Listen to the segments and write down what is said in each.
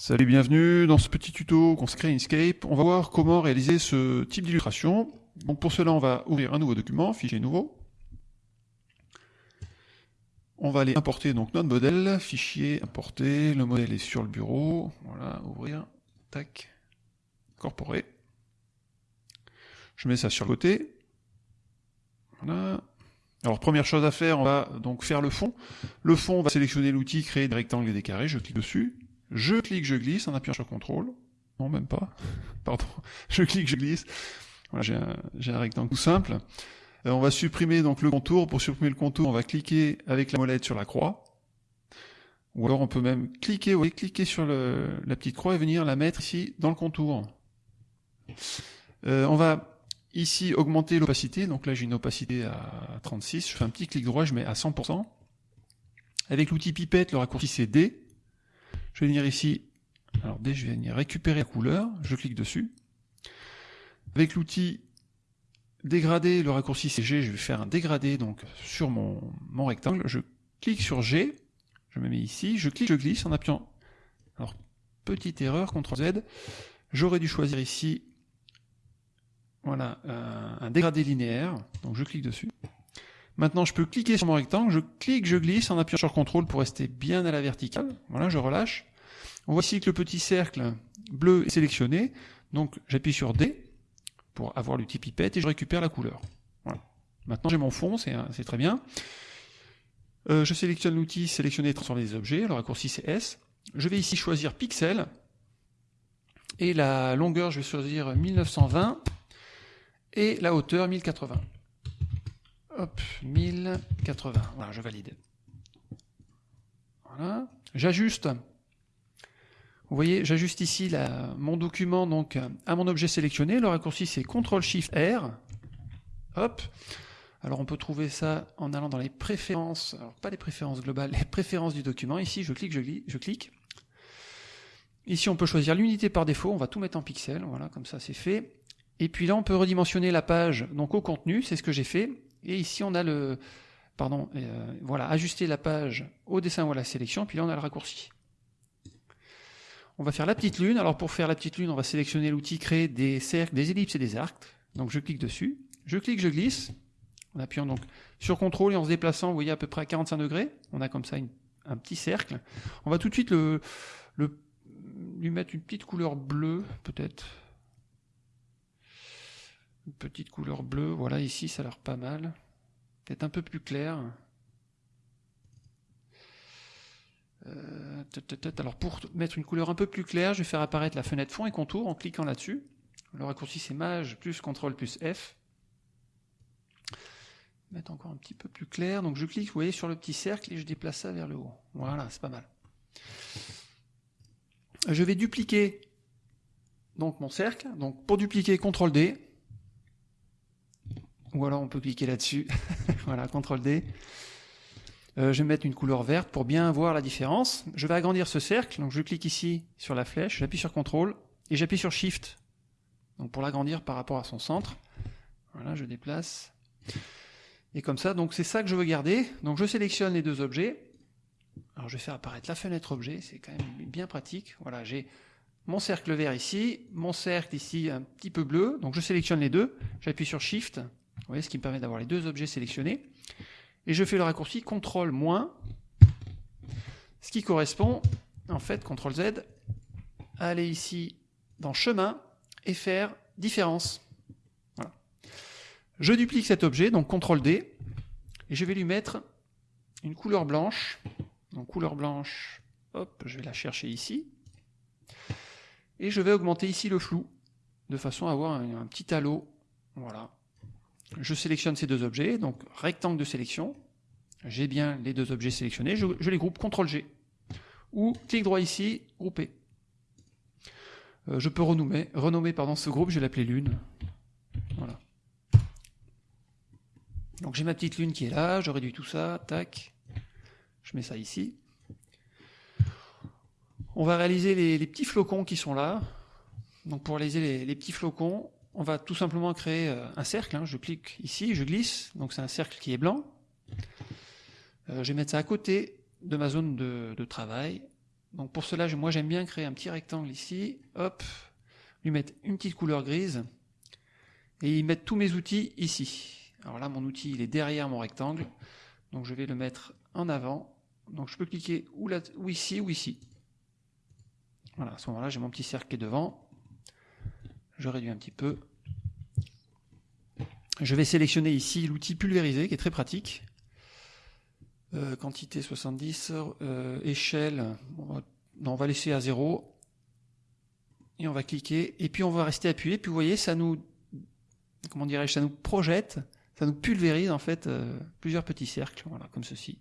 Salut, bienvenue dans ce petit tuto consacré à Inkscape. On va voir comment réaliser ce type d'illustration. Donc pour cela, on va ouvrir un nouveau document, fichier nouveau. On va aller importer donc notre modèle, fichier importer, le modèle est sur le bureau, voilà, ouvrir, tac, incorporer. Je mets ça sur le côté. Voilà. Alors première chose à faire, on va donc faire le fond. Le fond, on va sélectionner l'outil créer des rectangles et des carrés, je clique dessus. Je clique, je glisse en appuyant sur CTRL. Non, même pas. Pardon. Je clique, je glisse. Voilà, j'ai un, un, rectangle tout simple. Euh, on va supprimer donc le contour. Pour supprimer le contour, on va cliquer avec la molette sur la croix. Ou alors on peut même cliquer, cliquer sur la petite croix et venir la mettre ici dans le contour. Euh, on va ici augmenter l'opacité. Donc là j'ai une opacité à 36. Je fais un petit clic droit, je mets à 100%. Avec l'outil pipette, le raccourci c'est D. Je vais venir ici, alors D, je vais venir récupérer la couleur, je clique dessus. Avec l'outil dégradé, le raccourci c'est G, je vais faire un dégradé donc sur mon, rectangle. Je clique sur G, je me mets ici, je clique, je glisse en appuyant. Alors, petite erreur, CTRL Z. J'aurais dû choisir ici voilà, un, un dégradé linéaire, donc je clique dessus. Maintenant, je peux cliquer sur mon rectangle, je clique, je glisse en appuyant sur CTRL pour rester bien à la verticale. Voilà, je relâche. On voit ici que le petit cercle bleu est sélectionné, donc j'appuie sur D pour avoir l'outil pipette et je récupère la couleur. Voilà. Maintenant, j'ai mon fond, c'est très bien. Euh, je sélectionne l'outil sélectionner et transformer des objets, le raccourci c'est S. Je vais ici choisir pixel et la longueur, je vais choisir 1920 et la hauteur 1080. Hop, 1080. Voilà, je valide. Voilà. J'ajuste. Vous voyez, j'ajuste ici mon document donc à mon objet sélectionné. Le raccourci c'est CTRL SHIFT R. Hop. Alors on peut trouver ça en allant dans les préférences, alors pas les préférences globales, les préférences du document. Ici, je clique, je, je clique. Ici, on peut choisir l'unité par défaut. On va tout mettre en pixels. Voilà, comme ça, c'est fait. Et puis là, on peut redimensionner la page donc au contenu. C'est ce que j'ai fait. Et ici, on a le, pardon, euh, voilà, ajuster la page au dessin ou à la sélection, puis là, on a le raccourci. On va faire la petite lune. Alors, pour faire la petite lune, on va sélectionner l'outil créer des cercles, des ellipses et des arcs. Donc, je clique dessus. Je clique, je glisse. En appuyant donc sur CTRL et en se déplaçant, vous voyez, à peu près à 45 degrés. On a comme ça un petit cercle. On va tout de suite le, lui mettre une petite couleur bleue, peut-être une petite couleur bleue. Voilà, ici, ça a l'air pas mal. Peut-être un peu plus clair. Euh, alors pour mettre une couleur un peu plus claire, je vais faire apparaître la fenêtre fond et contour en cliquant là-dessus. Le raccourci c'est Maj plus CTRL plus F. Mettre encore un petit peu plus clair. Donc je clique, vous voyez, sur le petit cercle et je déplace ça vers le haut. Voilà, c'est pas mal. Je vais dupliquer donc mon cercle. Donc pour dupliquer, CTRL D. Ou alors on peut cliquer là-dessus. voilà, CTRL D. Euh, je vais mettre une couleur verte pour bien voir la différence. Je vais agrandir ce cercle, donc je clique ici sur la flèche, j'appuie sur CTRL et j'appuie sur SHIFT. Donc pour l'agrandir par rapport à son centre. Voilà, je déplace. Et comme ça, donc c'est ça que je veux garder. Donc je sélectionne les deux objets. Alors je vais faire apparaître la fenêtre objet, c'est quand même bien pratique. Voilà, j'ai mon cercle vert ici, mon cercle ici un petit peu bleu. Donc je sélectionne les deux, j'appuie sur Shift vous voyez, ce qui me permet d'avoir les deux objets sélectionnés. Et je fais le raccourci CTRL moins, ce qui correspond, en fait, CTRL Z, à aller ici dans chemin et faire différence. Voilà. Je duplique cet objet, donc CTRL D, et je vais lui mettre une couleur blanche. Donc couleur blanche, hop, je vais la chercher ici. Et je vais augmenter ici le flou, de façon à avoir un, un petit halo. Voilà, je sélectionne ces deux objets, donc rectangle de sélection, j'ai bien les deux objets sélectionnés, je, les groupe CTRL-G, ou clic droit ici, grouper. Euh, je peux renommer, renommer pardon, ce groupe, je vais l'appeler lune. Voilà. Donc j'ai ma petite lune qui est là, je réduis tout ça, tac, je mets ça ici. On va réaliser les, petits flocons qui sont là. Donc pour réaliser les petits flocons, on va tout simplement créer euh, un cercle. Hein. Je clique ici, je glisse, donc c'est un cercle qui est blanc. Euh, je vais mettre ça à côté de ma zone de, travail. Donc pour cela, moi j'aime bien créer un petit rectangle ici, hop, lui mettre une petite couleur grise, et y mettre tous mes outils ici. Alors là, mon outil, il est derrière mon rectangle, donc je vais le mettre en avant. Donc je peux cliquer ou, ou ici ou ici. Voilà, à ce moment-là, j'ai mon petit cercle qui est devant. Je réduis un petit peu. Je vais sélectionner ici l'outil pulvérisé, qui est très pratique. Euh, quantité 70, euh, échelle, on va, laisser à 0. Et on va cliquer, et puis on va rester appuyé, puis vous voyez, ça nous, comment dirais-je, ça nous projette, ça nous pulvérise en fait euh, plusieurs petits cercles, voilà, comme ceci.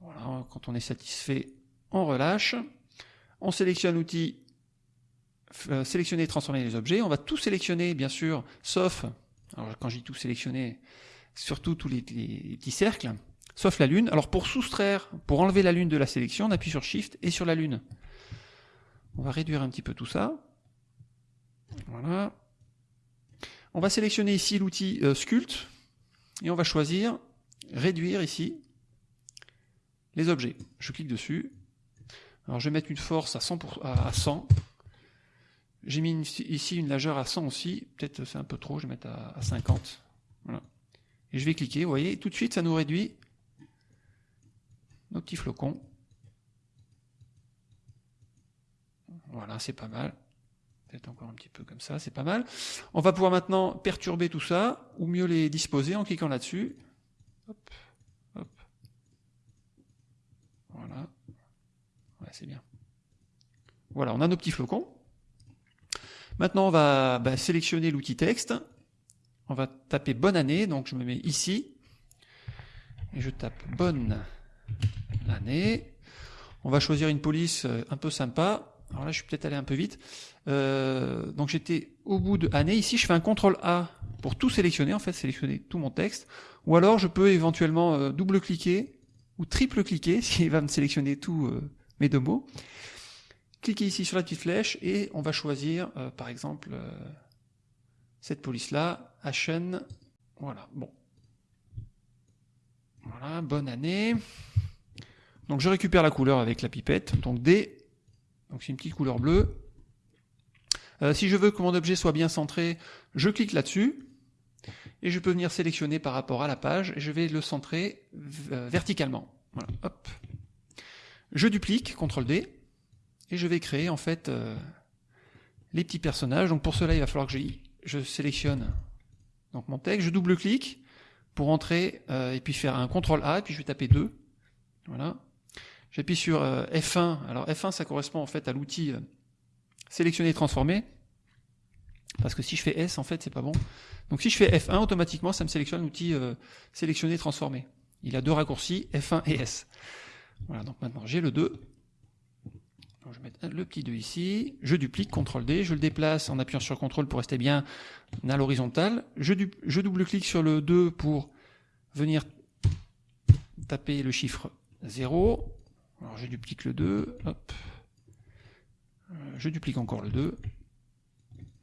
Voilà, quand on est satisfait, on relâche. On sélectionne l'outil sélectionner et transformer les objets. On va tout sélectionner, bien sûr, sauf, alors quand je dis tout sélectionner, surtout tous les, petits cercles, sauf la lune. Alors pour soustraire, pour enlever la lune de la sélection, on appuie sur Shift et sur la lune. On va réduire un petit peu tout ça. Voilà. On va sélectionner ici l'outil euh, Sculpt et on va choisir réduire ici les objets. Je clique dessus. Alors je vais mettre une force à 100, à 100 j'ai mis ici une largeur à 100 aussi, peut-être c'est un peu trop, je vais mettre à, 50. Voilà. Et je vais cliquer, vous voyez, tout de suite ça nous réduit nos petits flocons. Voilà, c'est pas mal. Peut-être encore un petit peu comme ça, c'est pas mal. On va pouvoir maintenant perturber tout ça, ou mieux les disposer en cliquant là-dessus. Hop, hop. Voilà. C'est bien. Voilà, on a nos petits flocons. Maintenant, on va bah, sélectionner l'outil texte. On va taper bonne année, donc je me mets ici. Et je tape bonne année. On va choisir une police euh, un peu sympa. Alors là, je suis peut-être allé un peu vite. Euh, donc j'étais au bout de année. Ici, je fais un CTRL A pour tout sélectionner, en fait, sélectionner tout mon texte. Ou alors, je peux éventuellement euh, double-cliquer ou triple-cliquer, s'il va me sélectionner tous mes deux mots. Cliquez ici sur la petite flèche et on va choisir, euh, par exemple, euh, cette police-là, Ashen. Voilà, bon. Voilà, bonne année. Donc je récupère la couleur avec la pipette, donc D, donc c'est une petite couleur bleue. Euh, si je veux que mon objet soit bien centré, je clique là-dessus, et je peux venir sélectionner par rapport à la page, et je vais le centrer verticalement. Hop. Je duplique, CTRL D, et je vais créer en fait euh, les petits personnages. Donc pour cela, il va falloir que je, sélectionne donc mon texte, je double-clique pour entrer euh, et puis faire un CTRL A et puis je vais taper 2. Voilà. J'appuie sur euh, F1. Alors F1, ça correspond en fait à l'outil sélectionner et transformer. Parce que si je fais S, en fait, c'est pas bon. Donc si je fais F1, automatiquement, ça me sélectionne l'outil sélectionner et transformer. Il a deux raccourcis, F1 et S. Voilà, donc maintenant j'ai le 2 je vais mettre le petit 2 ici, je duplique, CTRL D, je le déplace en appuyant sur CTRL pour rester bien à l'horizontale, je, double-clique sur le 2 pour venir taper le chiffre 0, alors je duplique le 2, hop, euh, je duplique encore le 2,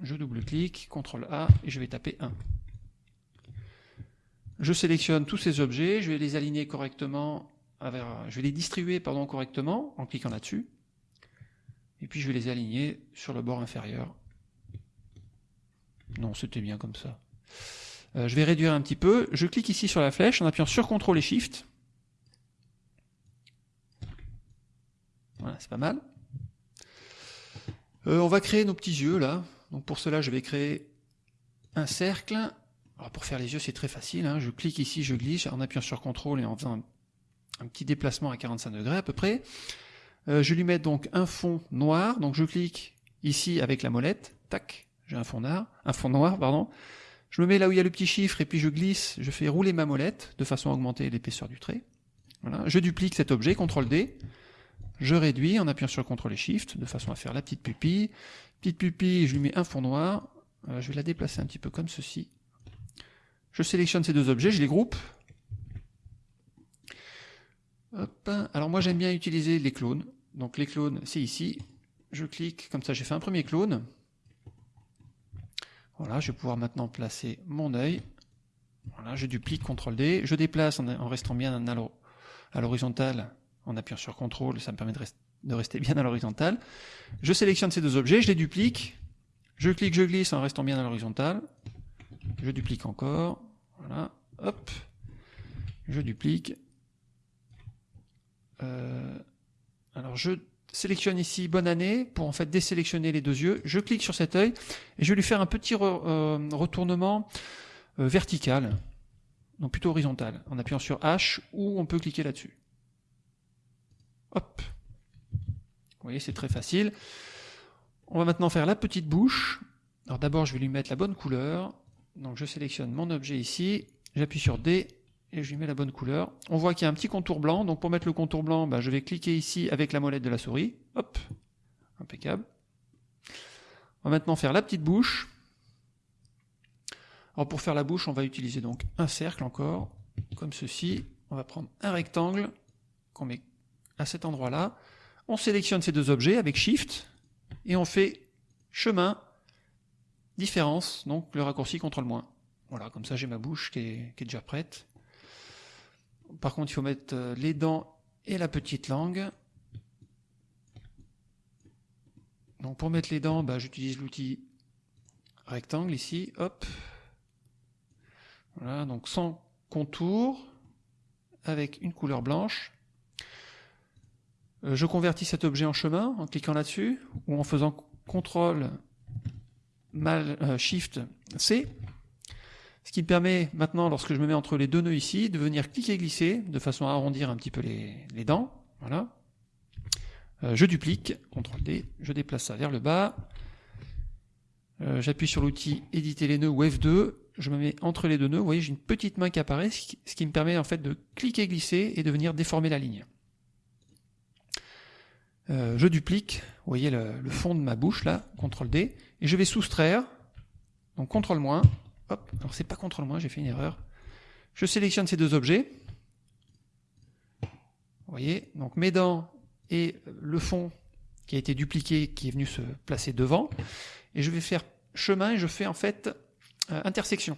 je double-clique, CTRL A, et je vais taper 1. Je sélectionne tous ces objets, je vais les aligner correctement, je vais les distribuer correctement en cliquant là-dessus. Et puis je vais les aligner sur le bord inférieur. Non, c'était bien comme ça. Euh, je vais réduire un petit peu. Je clique ici sur la flèche en appuyant sur CTRL et SHIFT. Voilà, c'est pas mal. Euh, on va créer nos petits yeux là. Donc pour cela, je vais créer un cercle. Pour faire les yeux, c'est très facile. Hein. Je clique ici, je glisse en appuyant sur CTRL et en faisant un petit déplacement à 45 degrés à peu près. Euh, je lui mets donc un fond noir, donc je clique ici avec la molette, tac, j'ai un fond noir, un fond noir, pardon. Je me mets là où il y a le petit chiffre et puis je glisse, je fais rouler ma molette de façon à augmenter l'épaisseur du trait. Voilà. Je duplique cet objet, CTRL D, je réduis en appuyant sur CTRL et SHIFT de façon à faire la petite pupille. Petite pupille, je lui mets un fond noir, je vais la déplacer un petit peu comme ceci. Je sélectionne ces deux objets, je les groupe, Hop. Alors moi j'aime bien utiliser les clones. Donc les clones, c'est ici. Je clique, comme ça j'ai fait un premier clone. Voilà, je vais pouvoir maintenant placer mon œil. Voilà, je duplique, CTRL D. Je déplace en, restant bien à l'horizontale en appuyant sur CTRL, ça me permet de, de rester bien à l'horizontale. Je sélectionne ces deux objets, je les duplique, je clique, je glisse en restant bien à l'horizontale, je duplique encore, voilà, hop, je duplique. Euh, alors je sélectionne ici bonne année pour en fait désélectionner les deux yeux. Je clique sur cet œil et je vais lui faire un petit euh, retournement euh, vertical, donc plutôt horizontal, en appuyant sur H ou on peut cliquer là-dessus. Hop. Vous voyez, c'est très facile. On va maintenant faire la petite bouche. Alors d'abord, je vais lui mettre la bonne couleur. Donc je sélectionne mon objet ici, j'appuie sur D et je lui mets la bonne couleur. On voit qu'il y a un petit contour blanc, donc pour mettre le contour blanc, bah, je vais cliquer ici avec la molette de la souris. Hop, impeccable. On va maintenant faire la petite bouche. Alors pour faire la bouche, on va utiliser donc un cercle encore, comme ceci. On va prendre un rectangle qu'on met à cet endroit-là. On sélectionne ces deux objets avec Shift et on fait chemin, différence, donc le raccourci moins. Voilà, comme ça j'ai ma bouche qui est déjà prête. Par contre, il faut mettre euh, les dents et la petite langue. Donc pour mettre les dents, bah, j'utilise l'outil rectangle ici, hop. Voilà, donc sans contour, avec une couleur blanche. Euh, je convertis cet objet en chemin en cliquant là-dessus, ou en faisant CTRL euh, Shift C. Ce qui me permet maintenant, lorsque je me mets entre les deux nœuds ici, de venir cliquer et glisser de façon à arrondir un petit peu les, dents. Voilà. Euh, je duplique, CTRL D, je déplace ça vers le bas. Euh, j'appuie sur l'outil éditer les nœuds ou F2, je me mets entre les deux nœuds, vous voyez j'ai une petite main qui apparaît, ce qui, me permet en fait de cliquer et glisser et de venir déformer la ligne. Euh, je duplique, vous voyez le, le, fond de ma bouche là, CTRL D, et je vais soustraire, donc CTRL Hop, alors c'est pas contre moi, j'ai fait une erreur. Je sélectionne ces deux objets. Vous voyez, donc mes dents et le fond qui a été dupliqué, qui est venu se placer devant. Et je vais faire chemin et je fais en fait euh, intersection.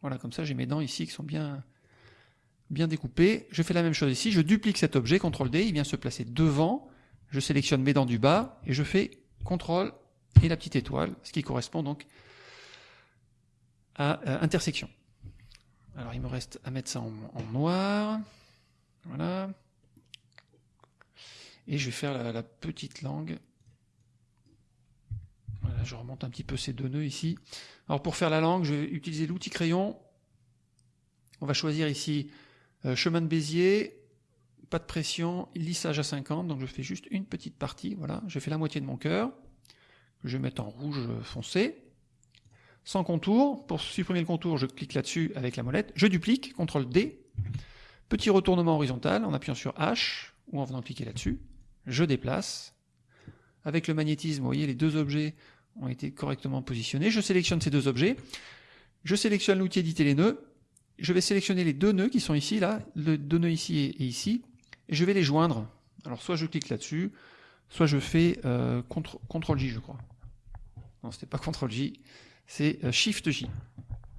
Voilà, comme ça j'ai mes dents ici qui sont bien, bien découpées. Je fais la même chose ici, je duplique cet objet, CTRL D, il vient se placer devant. Je sélectionne mes dents du bas et je fais CTRL et la petite étoile, ce qui correspond donc à euh, intersection. Alors il me reste à mettre ça en, noir. Voilà. Et je vais faire la, petite langue. Voilà, je remonte un petit peu ces deux nœuds ici. Alors pour faire la langue, je vais utiliser l'outil crayon. On va choisir ici euh, chemin de Bézier, pas de pression, lissage à 50, donc je fais juste une petite partie, voilà, je fais la moitié de mon cœur, je vais mettre en rouge foncé, sans contour. Pour supprimer le contour, je clique là-dessus avec la molette. Je duplique, CTRL D. Petit retournement horizontal en appuyant sur H ou en venant cliquer là-dessus. Je déplace. Avec le magnétisme, vous voyez, les deux objets ont été correctement positionnés. Je sélectionne ces deux objets. Je sélectionne l'outil éditer les nœuds. Je vais sélectionner les deux nœuds qui sont ici, là, le deux nœuds ici et, ici, et je vais les joindre. Alors soit je clique là-dessus, soit je fais euh, CTRL J, je crois. Non, c'était pas CTRL J c'est euh, Shift J.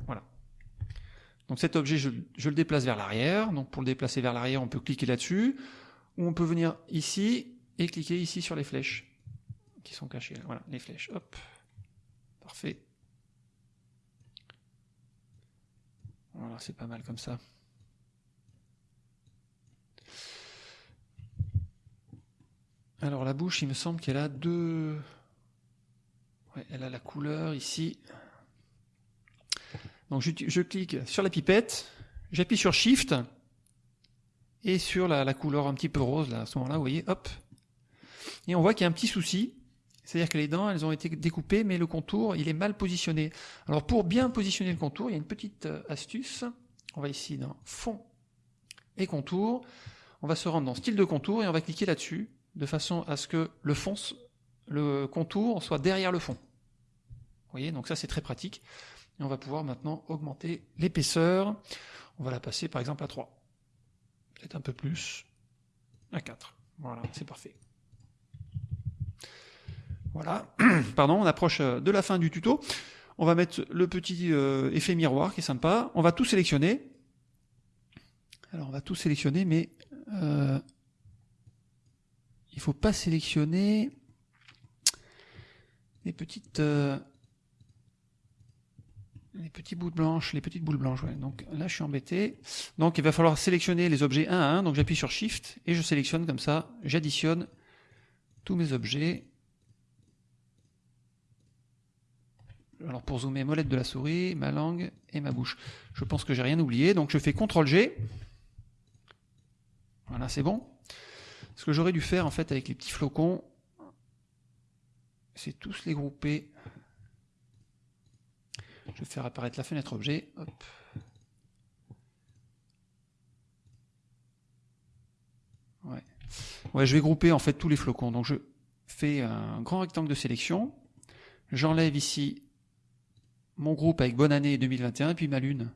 Voilà. Donc cet objet, je, le déplace vers l'arrière. Donc pour le déplacer vers l'arrière, on peut cliquer là-dessus, ou on peut venir ici et cliquer ici sur les flèches qui sont cachées. Voilà, les flèches. Hop. Parfait. Voilà, c'est pas mal comme ça. Alors la bouche, il me semble qu'elle a deux, elle a la couleur ici. Donc je, clique sur la pipette, j'appuie sur Shift et sur la, couleur un petit peu rose là, à ce moment-là, vous voyez, hop. Et on voit qu'il y a un petit souci, c'est-à-dire que les dents, elles ont été découpées, mais le contour, il est mal positionné. Alors pour bien positionner le contour, il y a une petite euh, astuce. On va ici dans Fond et Contour. On va se rendre dans Style de contour et on va cliquer là-dessus, de façon à ce que le fond le contour soit derrière le fond. Vous voyez, donc ça c'est très pratique. On va pouvoir maintenant augmenter l'épaisseur. On va la passer par exemple à 3. Peut-être un peu plus. À 4. Voilà, c'est parfait. Voilà, pardon, on approche euh, de la fin du tuto. On va mettre le petit euh, effet miroir qui est sympa. On va tout sélectionner. Alors on va tout sélectionner, mais euh, il faut pas sélectionner les petites euh, les blanches, les petites boules blanches. Donc là, je suis embêté. Donc il va falloir sélectionner les objets un à un. Donc j'appuie sur Shift et je sélectionne comme ça. J'additionne tous mes objets. Alors pour zoomer, molette de la souris, ma langue et ma bouche. Je pense que j'ai rien oublié. Donc je fais CTRL G. Voilà, c'est bon. Ce que j'aurais dû faire en fait avec les petits flocons, c'est tous les grouper. Je vais faire apparaître la fenêtre objet. Ouais, je vais grouper en fait tous les flocons. Donc je fais un grand rectangle de sélection. J'enlève ici mon groupe avec bonne année 2021 et puis ma lune.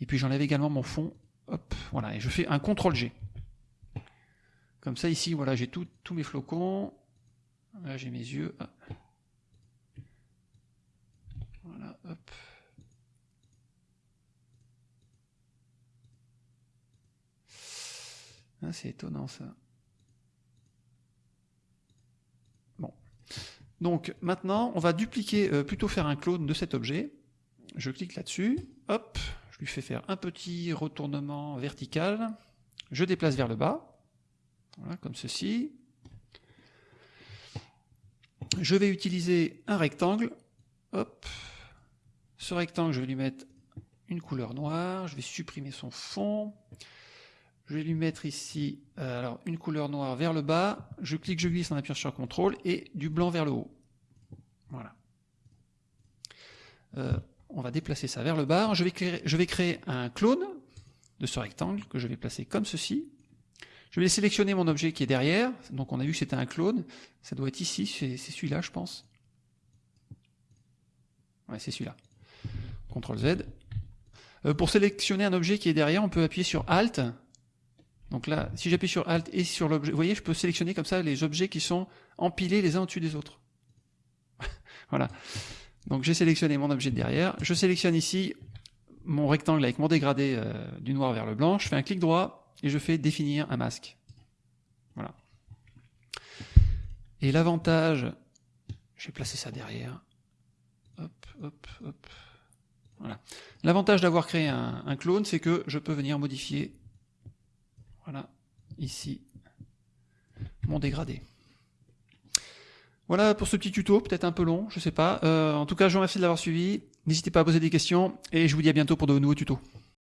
Et puis j'enlève également mon fond. Hop, voilà, et je fais un CTRL G. Comme ça, ici, voilà, j'ai tous mes flocons. Là, j'ai mes yeux. Voilà, hop. Ah, c'est étonnant ça. Bon. Donc maintenant, on va dupliquer, euh, plutôt faire un clone de cet objet. Je clique là-dessus, hop, je lui fais faire un petit retournement vertical. Je déplace vers le bas. Voilà, comme ceci. Je vais utiliser un rectangle. Hop. Ce rectangle, je vais lui mettre une couleur noire. Je vais supprimer son fond. Je vais lui mettre ici euh, une couleur noire vers le bas. Je clique, je glisse en appuyant sur CTRL et du blanc vers le haut. Voilà. Euh, on va déplacer ça vers le bas. Je vais créer un clone de ce rectangle que je vais placer comme ceci. Je vais sélectionner mon objet qui est derrière. Donc on a vu que c'était un clone. Ça doit être ici, c'est celui-là, je pense. Ouais, c'est celui-là. CTRL Z. Euh, pour sélectionner un objet qui est derrière, on peut appuyer sur Alt. Donc là, si j'appuie sur Alt et sur l'objet, vous voyez, je peux sélectionner comme ça les objets qui sont empilés les uns au-dessus des autres. voilà. Donc j'ai sélectionné mon objet de derrière. Je sélectionne ici mon rectangle avec mon dégradé euh, du noir vers le blanc. Je fais un clic droit, et je fais définir un masque. Voilà. Et l'avantage, je vais placer ça derrière. Hop, hop, hop. Voilà. L'avantage d'avoir créé un, clone, c'est que je peux venir modifier, voilà, ici, mon dégradé. Voilà pour ce petit tuto, peut-être un peu long, je sais pas. Euh, en tout cas, je vous remercie de l'avoir suivi. N'hésitez pas à poser des questions et je vous dis à bientôt pour de nouveaux tutos.